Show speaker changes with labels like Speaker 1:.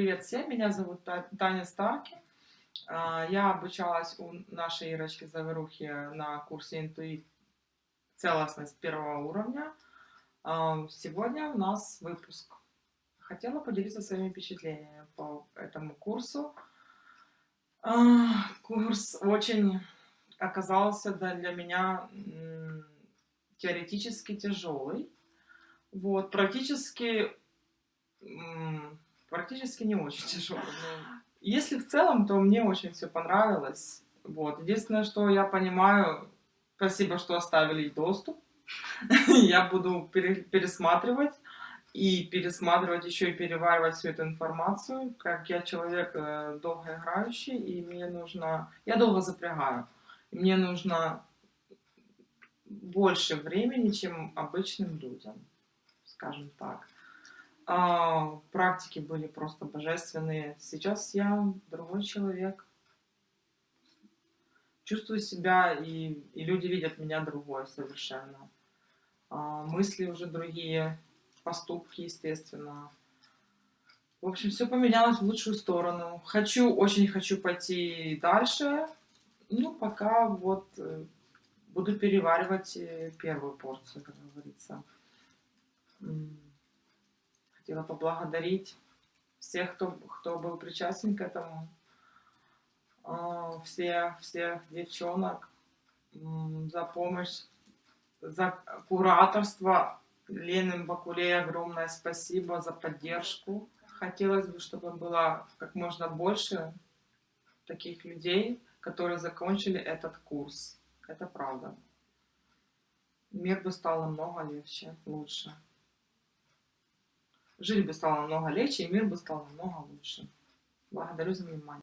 Speaker 1: меня зовут Та- Таня Старки. А, Я обучалась у нашей Ирочки Заверухи на курсе «Интуит. Целостность первого уровня». А, Сегодня у нас выпуск. Хотела поделиться своими впечатлениями по этому курсу. А, Курс очень оказался для меня теоретически тяжелый. Вот, практически, практически не очень тяжелый. но Если в целом, то мне очень все понравилось. Вот. Единственное, что я понимаю, спасибо, что оставили доступ. Я буду пере- пересматривать и пересматривать еще и переваривать всю эту информацию. Как я человек э, долгоиграющий, и мне нужно... Я долго запрягаю. Мне нужно больше времени, чем обычным людям, скажем так. А, практики были просто божественные. Сейчас я другой человек. Чувствую себя, и, и люди видят меня другой совершенно. А, мысли уже другие, поступки, естественно. В общем, все поменялось в лучшую сторону. Хочу, очень хочу пойти дальше. Ну, пока вот э, буду переваривать э, первую порцию, как говорится. Хотела поблагодарить всех, кто, кто был причастен к этому. А, Все, всех девчонок за помощь, за кураторство. Лены Бакулей огромное спасибо за поддержку. Хотелось бы, чтобы было как можно больше таких людей, которые закончили этот курс. Это правда. Мир бы стал намного легче, лучше. Жить бы стало намного легче, и мир бы стал намного лучше. Благодарю за внимание.